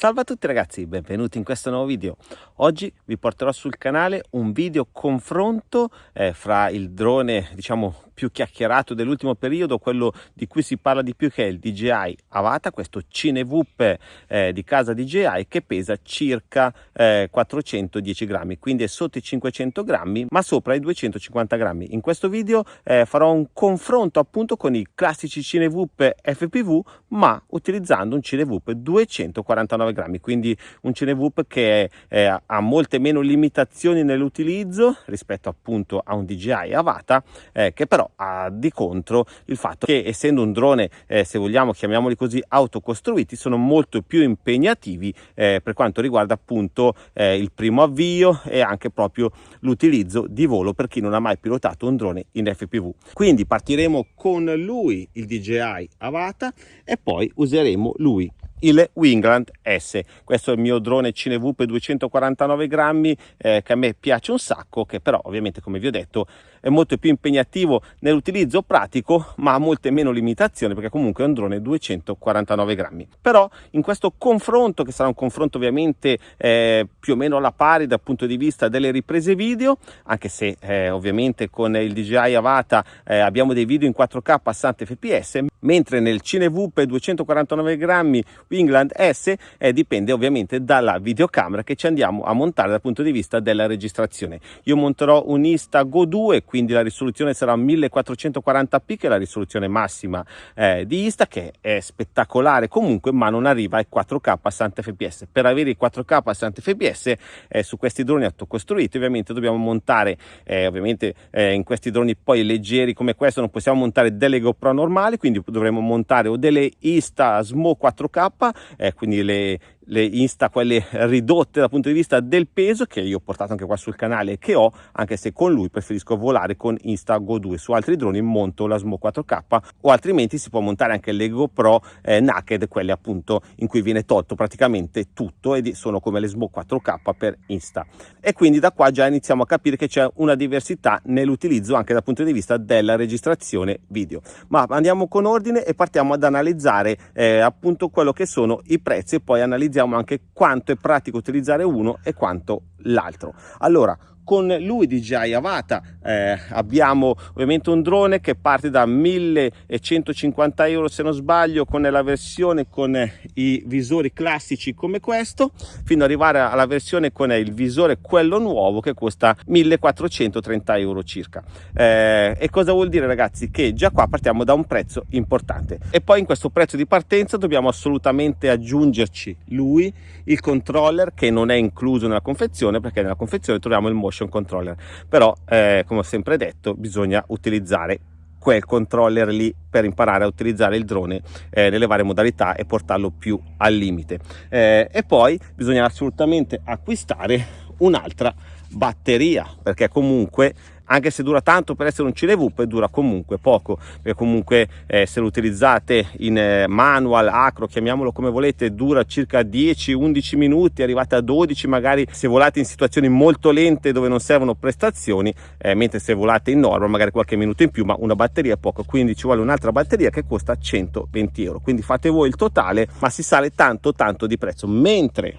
Salve a tutti ragazzi, benvenuti in questo nuovo video. Oggi vi porterò sul canale un video confronto eh, fra il drone, diciamo, più chiacchierato dell'ultimo periodo, quello di cui si parla di più che è il DJI Avata, questo Cinevoop eh, di casa DJI che pesa circa eh, 410 grammi, quindi è sotto i 500 grammi ma sopra i 250 grammi. In questo video eh, farò un confronto appunto con i classici Cinevoop FPV ma utilizzando un Cinevoop 249 grammi, quindi un Cinevoop che ha molte meno limitazioni nell'utilizzo rispetto appunto a un DJI Avata eh, che però ha di contro il fatto che essendo un drone eh, se vogliamo chiamiamoli così autocostruiti sono molto più impegnativi eh, per quanto riguarda appunto eh, il primo avvio e anche proprio l'utilizzo di volo per chi non ha mai pilotato un drone in FPV quindi partiremo con lui il DJI Avata e poi useremo lui il Wingland S. Questo è il mio drone Cinevoop 249 grammi eh, che a me piace un sacco, che però ovviamente come vi ho detto è molto più impegnativo nell'utilizzo pratico ma ha molte meno limitazioni perché comunque è un drone 249 grammi. Però in questo confronto, che sarà un confronto ovviamente eh, più o meno alla pari dal punto di vista delle riprese video, anche se eh, ovviamente con il DJI Avata eh, abbiamo dei video in 4K a 60 fps, mentre nel Cinevoop 249 grammi Wingland S eh, dipende ovviamente dalla videocamera che ci andiamo a montare dal punto di vista della registrazione. Io monterò un Insta Go 2, quindi la risoluzione sarà 1440p che è la risoluzione massima eh, di Insta che è spettacolare comunque ma non arriva ai 4K a 60 fps. Per avere i 4K a 60 fps eh, su questi droni autocostruiti ovviamente dobbiamo montare eh, ovviamente eh, in questi droni poi leggeri come questo non possiamo montare delle GoPro normali quindi dovremo montare o delle Insta Smo 4K, eh, quindi le, le Insta, quelle ridotte dal punto di vista del peso, che io ho portato anche qua sul canale e che ho, anche se con lui preferisco volare con Insta Go 2. Su altri droni monto la Smo 4K o altrimenti si può montare anche le GoPro eh, Naked, quelle appunto in cui viene tolto praticamente tutto e sono come le Smo 4K per Insta. E quindi da qua già iniziamo a capire che c'è una diversità nell'utilizzo anche dal punto di vista della registrazione video. Ma andiamo con ordine e partiamo ad analizzare eh, appunto quello che sono i prezzi e poi analizziamo analizziamo anche quanto è pratico utilizzare uno e quanto l'altro. Allora, con lui DJI Avata. Eh, abbiamo ovviamente un drone che parte da 1150 euro se non sbaglio con la versione con i visori classici come questo fino ad arrivare alla versione con il visore quello nuovo che costa 1430 euro circa. Eh, e cosa vuol dire ragazzi? Che già qua partiamo da un prezzo importante. E poi in questo prezzo di partenza dobbiamo assolutamente aggiungerci lui il controller che non è incluso nella confezione perché nella confezione troviamo il motion motion controller. Però eh, come ho sempre detto bisogna utilizzare quel controller lì per imparare a utilizzare il drone eh, nelle varie modalità e portarlo più al limite. Eh, e poi bisogna assolutamente acquistare un'altra batteria perché comunque anche se dura tanto per essere un CineVUP dura comunque poco perché comunque eh, se lo utilizzate in eh, manual acro chiamiamolo come volete dura circa 10-11 minuti arrivate a 12 magari se volate in situazioni molto lente dove non servono prestazioni eh, mentre se volate in norma magari qualche minuto in più ma una batteria è poco quindi ci vuole un'altra batteria che costa 120 euro. Quindi fate voi il totale ma si sale tanto tanto di prezzo. Mentre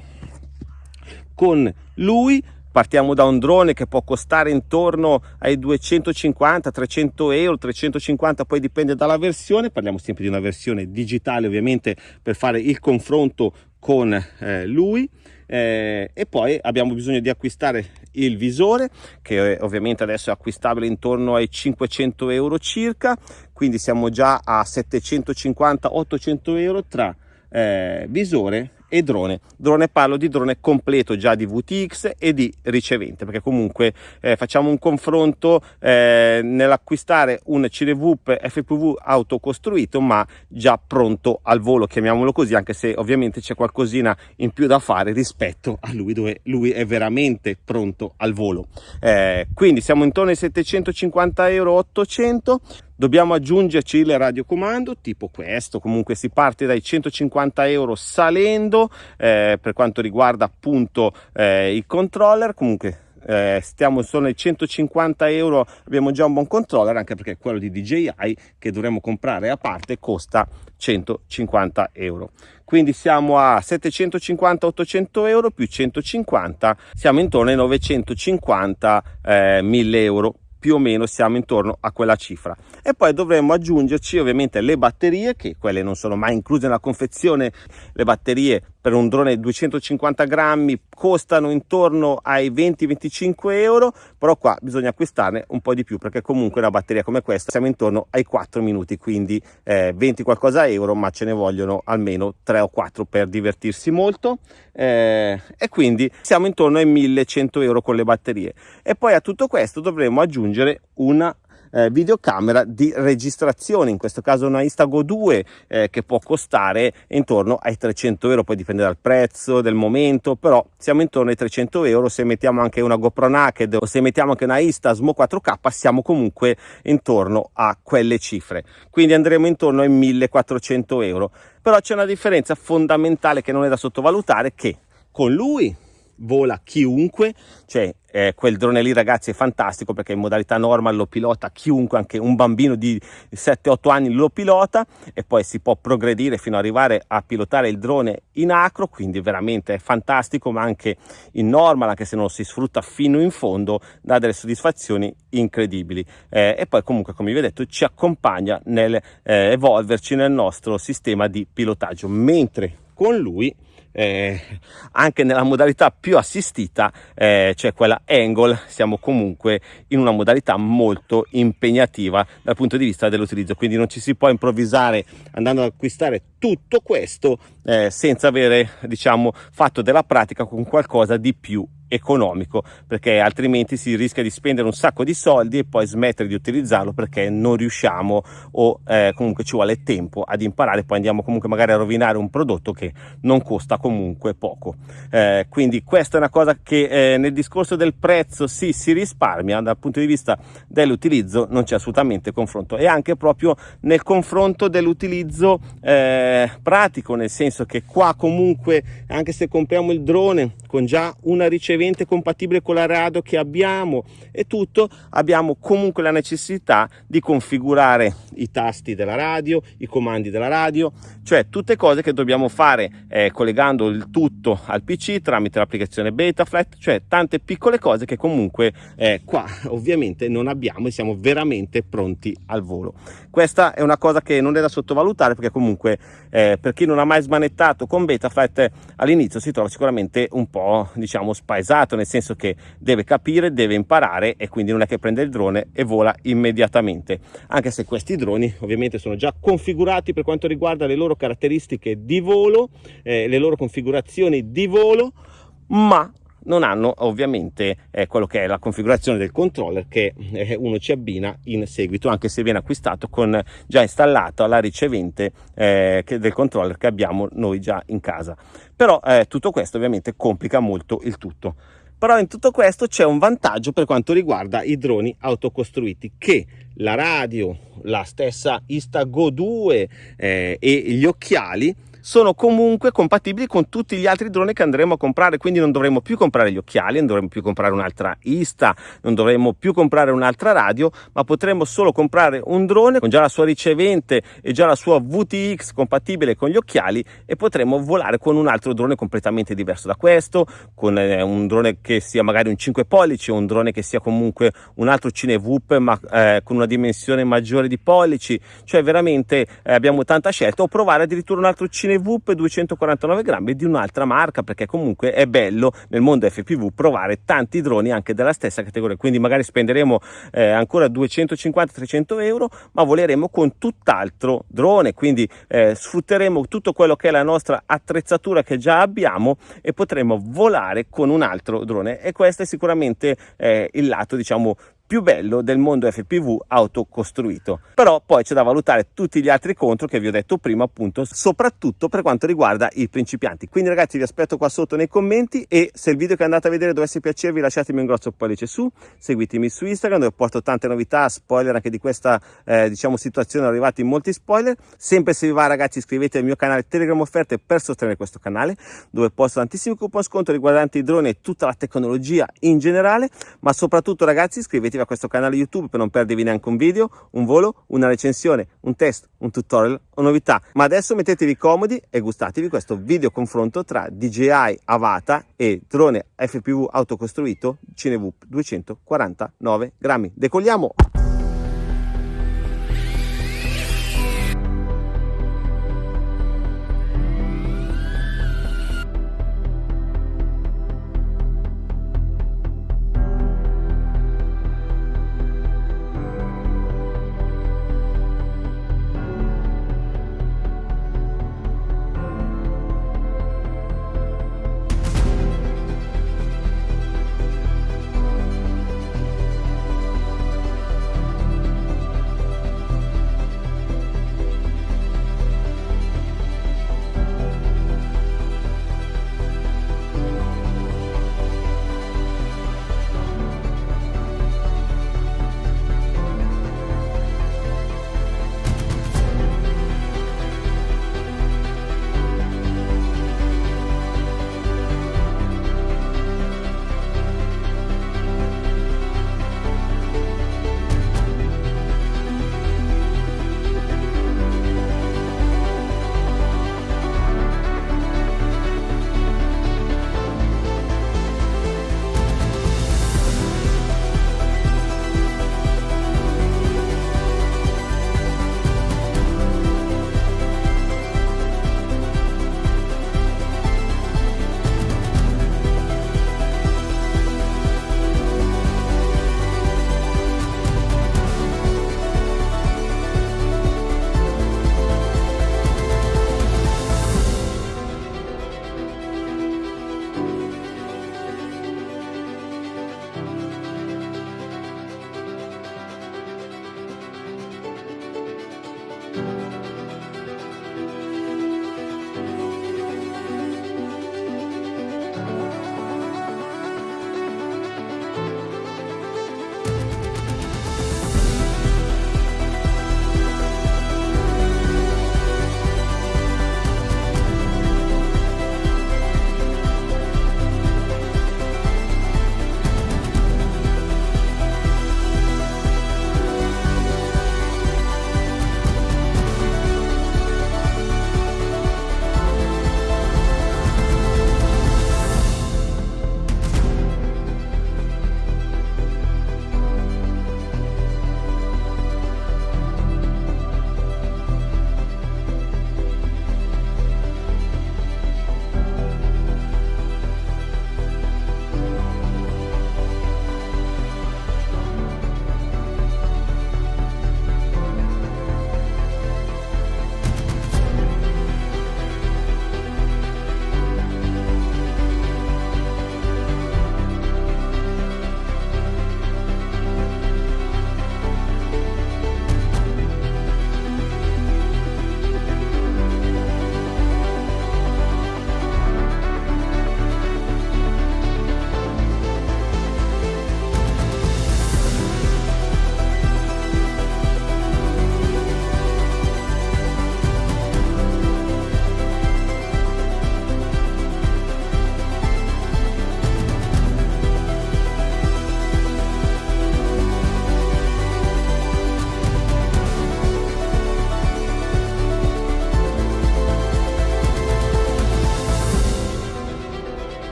con lui partiamo da un drone che può costare intorno ai 250 300 euro 350 poi dipende dalla versione. Parliamo sempre di una versione digitale ovviamente per fare il confronto con eh, lui. Eh, e poi abbiamo bisogno di acquistare il visore che ovviamente adesso è acquistabile intorno ai 500 euro circa. Quindi siamo già a 750 800 euro tra eh, visore e drone. Drone parlo di drone completo già di VTX e di ricevente perché comunque eh, facciamo un confronto eh, nell'acquistare un CineVUP FPV autocostruito ma già pronto al volo chiamiamolo così anche se ovviamente c'è qualcosina in più da fare rispetto a lui dove lui è veramente pronto al volo. Eh, quindi siamo intorno ai 750 euro 800 dobbiamo aggiungerci il radiocomando tipo questo. Comunque si parte dai 150 euro salendo eh, per quanto riguarda appunto eh, il controller. Comunque eh, stiamo solo ai 150 euro abbiamo già un buon controller anche perché quello di DJI che dovremmo comprare a parte costa 150 euro. Quindi siamo a 750 800 euro più 150 siamo intorno ai 950 eh, 1000 euro più o meno siamo intorno a quella cifra. E poi dovremmo aggiungerci ovviamente le batterie che quelle non sono mai incluse nella confezione. Le batterie per un drone 250 grammi costano intorno ai 20-25 euro però qua bisogna acquistarne un po' di più perché comunque una batteria come questa siamo intorno ai 4 minuti quindi eh, 20 qualcosa euro ma ce ne vogliono almeno 3 o 4 per divertirsi molto. Eh, e quindi siamo intorno ai 1100 euro con le batterie. E poi a tutto questo dovremo aggiungere una eh, videocamera di registrazione in questo caso una Instago 2 eh, che può costare intorno ai 300 euro. Poi dipende dal prezzo del momento però siamo intorno ai 300 euro. Se mettiamo anche una GoPro Naked o se mettiamo anche una Istasmo 4K siamo comunque intorno a quelle cifre. Quindi andremo intorno ai 1400 euro. Però c'è una differenza fondamentale che non è da sottovalutare che con lui vola chiunque, cioè eh, quel drone lì ragazzi è fantastico perché in modalità normal lo pilota chiunque, anche un bambino di 7-8 anni lo pilota e poi si può progredire fino ad arrivare a pilotare il drone in acro, quindi veramente è fantastico ma anche in normal, anche se non si sfrutta fino in fondo, dà delle soddisfazioni incredibili. Eh, e poi comunque come vi ho detto ci accompagna nel eh, evolverci nel nostro sistema di pilotaggio, mentre con lui eh, anche nella modalità più assistita, eh, cioè quella angle, siamo comunque in una modalità molto impegnativa dal punto di vista dell'utilizzo, quindi non ci si può improvvisare andando ad acquistare tutto questo eh, senza avere diciamo fatto della pratica con qualcosa di più economico perché altrimenti si rischia di spendere un sacco di soldi e poi smettere di utilizzarlo perché non riusciamo o eh, comunque ci vuole tempo ad imparare poi andiamo comunque magari a rovinare un prodotto che non costa comunque poco. Eh, quindi questa è una cosa che eh, nel discorso del prezzo sì si risparmia dal punto di vista dell'utilizzo non c'è assolutamente confronto. E anche proprio nel confronto dell'utilizzo eh, pratico nel senso che qua comunque anche se compriamo il drone con già una ricevuta ricevente compatibile con la radio che abbiamo e tutto, abbiamo comunque la necessità di configurare i tasti della radio, i comandi della radio, cioè tutte cose che dobbiamo fare eh, collegando il tutto al PC tramite l'applicazione Betaflight, cioè tante piccole cose che comunque eh, qua ovviamente non abbiamo e siamo veramente pronti al volo. Questa è una cosa che non è da sottovalutare perché comunque eh, per chi non ha mai smanettato con Betaflight all'inizio si trova sicuramente un po' diciamo spaesato pesato, nel senso che deve capire, deve imparare e quindi non è che prende il drone e vola immediatamente. Anche se questi droni ovviamente sono già configurati per quanto riguarda le loro caratteristiche di volo, eh, le loro configurazioni di volo, ma non hanno ovviamente eh, quello che è la configurazione del controller che eh, uno ci abbina in seguito anche se viene acquistato con già installato la ricevente eh, del controller che abbiamo noi già in casa. Però eh, tutto questo ovviamente complica molto il tutto. Però in tutto questo c'è un vantaggio per quanto riguarda i droni autocostruiti che la radio la stessa Instago 2 eh, e gli occhiali sono comunque compatibili con tutti gli altri droni che andremo a comprare quindi non dovremo più comprare gli occhiali non dovremo più comprare un'altra Ista non dovremo più comprare un'altra radio ma potremo solo comprare un drone con già la sua ricevente e già la sua VTX compatibile con gli occhiali e potremo volare con un altro drone completamente diverso da questo con eh, un drone che sia magari un 5 pollici o un drone che sia comunque un altro CineVoop ma eh, con una dimensione maggiore di pollici. Cioè veramente eh, abbiamo tanta scelta o provare addirittura un altro CineVoop CineVoop 249 grammi di un'altra marca perché comunque è bello nel mondo FPV provare tanti droni anche della stessa categoria. Quindi magari spenderemo eh, ancora 250-300 euro ma voleremo con tutt'altro drone. Quindi eh, sfrutteremo tutto quello che è la nostra attrezzatura che già abbiamo e potremo volare con un altro drone. E questo è sicuramente eh, il lato diciamo più bello del mondo FPV autocostruito. Però poi c'è da valutare tutti gli altri contro che vi ho detto prima appunto, soprattutto per quanto riguarda i principianti. Quindi ragazzi vi aspetto qua sotto nei commenti e se il video che andate a vedere dovesse piacervi lasciatemi un grosso pollice su, seguitemi su Instagram dove porto tante novità, spoiler anche di questa eh, diciamo situazione, arrivati molti spoiler. Sempre se vi va ragazzi iscrivetevi al mio canale Telegram Offerte per sostenere questo canale dove posto tantissimi coupon sconto riguardanti i droni e tutta la tecnologia in generale, ma soprattutto ragazzi iscrivetevi iscrivetevi a questo canale YouTube per non perdervi neanche un video, un volo, una recensione, un test, un tutorial o novità. Ma adesso mettetevi comodi e gustatevi questo video confronto tra DJI Avata e drone FPV autocostruito Cinevoop 249 grammi. Decolliamo!